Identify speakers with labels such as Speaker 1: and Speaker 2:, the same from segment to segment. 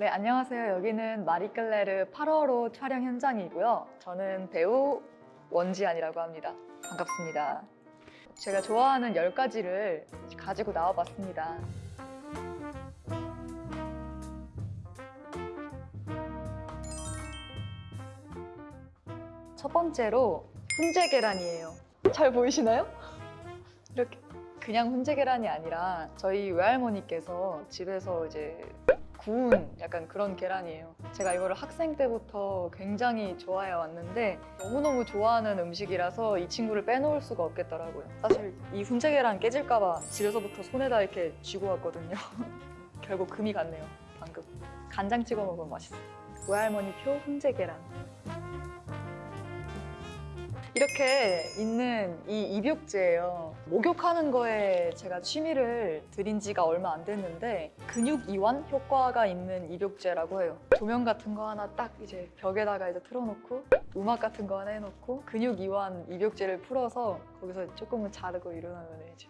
Speaker 1: 네, 안녕하세요. 여기는 마리끌레르 8월호 촬영 현장이고요. 저는 배우 원지안이라고 합니다. 반갑습니다. 제가 좋아하는 10가지를 가지고 나와봤습니다. 첫 번째로 훈제 계란이에요. 잘 보이시나요? 이렇게 그냥 훈제 계란이 아니라 저희 외할머니께서 집에서 이제 구운 약간 그런 계란이에요. 제가 이거를 학생 때부터 굉장히 좋아해 왔는데 너무너무 좋아하는 음식이라서 이 친구를 빼놓을 수가 없겠더라고요. 사실 이 훈제 계란 깨질까 봐 집에서부터 손에다 이렇게 쥐고 왔거든요. 결국 금이 갔네요. 방금 간장 찍어 먹으면 맛있어요. 외할머니 표 훈제 계란. 이렇게 있는 이 입욕제예요. 목욕하는 거에 제가 취미를 들인 지가 얼마 안 됐는데 근육 이완 효과가 있는 입욕제라고 해요. 조명 같은 거 하나 딱 이제 벽에다가 이제 틀어놓고 음악 같은 거 하나 해놓고 근육 이완 입욕제를 풀어서 거기서 조금은 자르고 일어나면 이제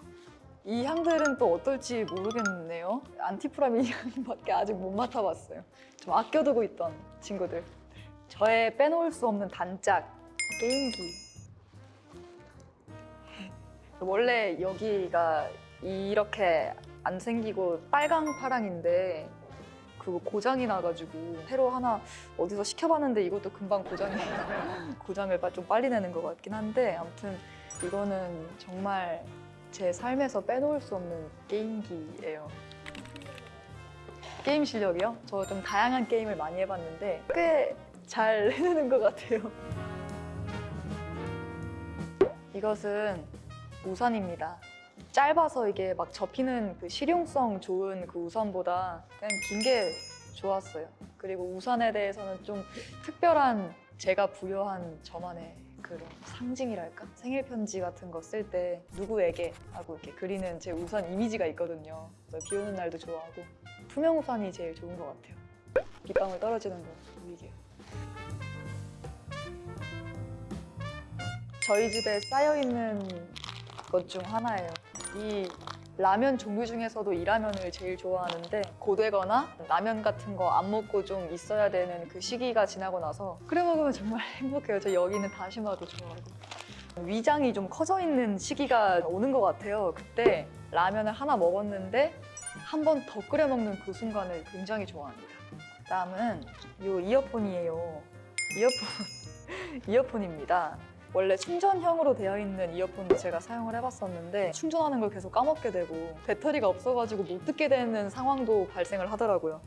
Speaker 1: 이 향들은 또 어떨지 모르겠네요. 안티프라민 향밖에 아직 못 맡아봤어요. 좀 아껴두고 있던 친구들. 저의 빼놓을 수 없는 단짝 게임기. 원래 여기가 이렇게 안 생기고 빨강 파랑인데 그거 고장이 나가지고 새로 하나 어디서 시켜봤는데 이것도 금방 고장이 나 고장을 빠- 좀 빨리 내는 것 같긴 한데 아무튼 이거는 정말 제 삶에서 빼놓을 수 없는 게임기예요. 게임 실력이요? 저 좀 다양한 게임을 많이 해봤는데 꽤 잘 해내는 것 같아요. 이것은 우산입니다. 짧아서 이게 막 접히는 그 실용성 좋은 그 우산보다 그냥 긴 게 좋았어요. 그리고 우산에 대해서는 좀 특별한 제가 부여한 저만의 그런 상징이랄까? 생일 편지 같은 거 쓸 때 누구에게 하고 이렇게 그리는 제 우산 이미지가 있거든요. 비 오는 날도 좋아하고 투명 우산이 제일 좋은 것 같아요. 빗방울 떨어지는 거 보이게. 저희 집에 쌓여 있는 것 중 하나예요. 이 라면 종류 중에서도 이 라면을 제일 좋아하는데 고되거나 라면 같은 거 안 먹고 좀 있어야 되는 그 시기가 지나고 나서 끓여 먹으면 정말 행복해요. 저 여기는 다시마도 좋아하고 위장이 좀 커져 있는 시기가 오는 것 같아요. 그때 라면을 하나 먹었는데 한 번 더 끓여 먹는 그 순간을 굉장히 좋아합니다. 다음은 이 이어폰이에요. 이어폰 이어폰입니다. 원래 충전형으로 되어 있는 이어폰도 제가 사용을 해봤었는데 충전하는 걸 계속 까먹게 되고 배터리가 없어가지고 못 듣게 되는 상황도 발생을 하더라고요.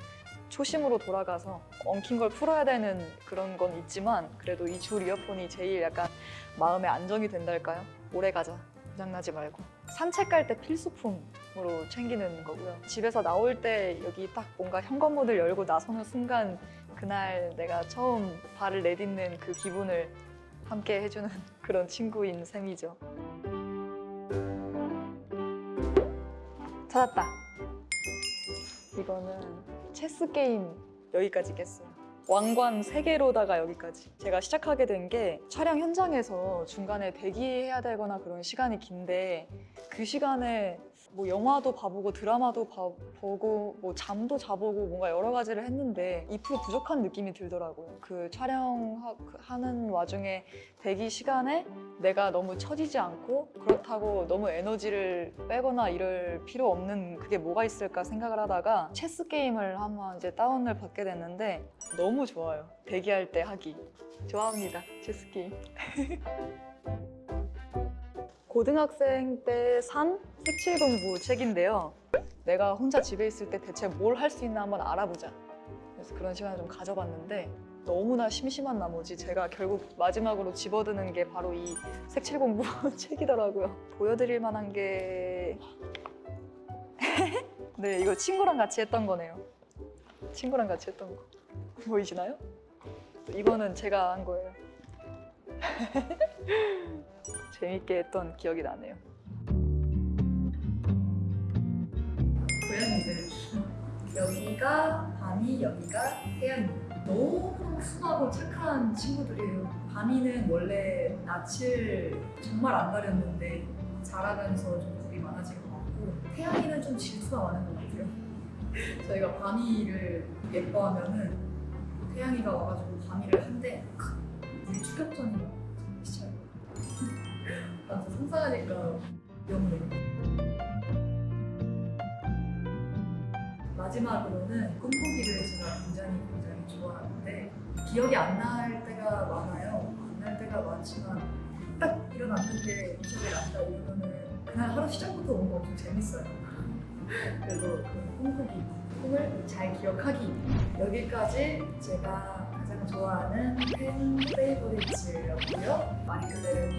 Speaker 1: 초심으로 돌아가서 엉킨 걸 풀어야 되는 그런 건 있지만 그래도 이 줄 이어폰이 제일 약간 마음에 안정이 된달까요? 오래 가자. 고장나지 말고. 산책 갈 때 필수품으로 챙기는 거고요. 집에서 나올 때 여기 딱 뭔가 현관문을 열고 나서는 순간 그날 내가 처음 발을 내딛는 그 기분을 함께 해주는 그런 친구인 셈이죠. 찾았다. 이거는 체스 게임 여기까지 깼어요. 왕관 3개로다가 여기까지. 제가 시작하게 된 게 촬영 현장에서 중간에 대기해야 되거나 그런 시간이 긴데 그 시간에 뭐 영화도 봐보고 드라마도 봐보고 뭐 잠도 자보고 뭔가 여러 가지를 했는데 2% 부족한 느낌이 들더라고요. 그 촬영하는 와중에 대기 시간에 내가 너무 처지지 않고 그렇다고 너무 에너지를 빼거나 이럴 필요 없는 그게 뭐가 있을까 생각을 하다가 체스 게임을 한번 이제 다운을 받게 됐는데 너무 좋아요. 대기할 때 하기. 좋아합니다. 체스 게임. 고등학생 때 산 색칠 공부 책인데요. 내가 혼자 집에 있을 때 대체 뭘 할 수 있나 한번 알아보자. 그래서 그런 시간을 좀 가져봤는데 너무나 심심한 나머지 제가 결국 마지막으로 집어드는 게 바로 이 색칠 공부 책이더라고요. 보여드릴 만한 게 네, 이거 친구랑 같이 했던 거네요. 친구랑 같이 했던 거. 보이시나요? 이거는 제가 한 거예요. 재밌게 했던 기억이 나네요. 고양이들 여기가 밤이 여기가 태양이 너무 순하고 착한 친구들이에요. 밤이는 원래 낯을 정말 안 가렸는데 자라면서 좀 겁이 많아진 것 같고 태양이는 좀 질투가 많은 것 같아요. 저희가 밤이를 예뻐하면은 태양이가 와가지고 밤이를 한대 우리 추격전이 시작. 상상하니까 영네. 마지막으로는 꿈꾸기를 제가 굉장히 굉장히 좋아하는데 기억이 안 날 때가 많아요. 안 날 때가 많지만 딱 일어났는데 기억이 난다 이러면은 그날 하루 시작부터 뭔가 엄청 재밌어요. 그래서 그 꿈꾸기, 꿈을 잘 기억하기 여기까지 제가 가장 좋아하는 팬 페이보리츠였고요. 많이 그대를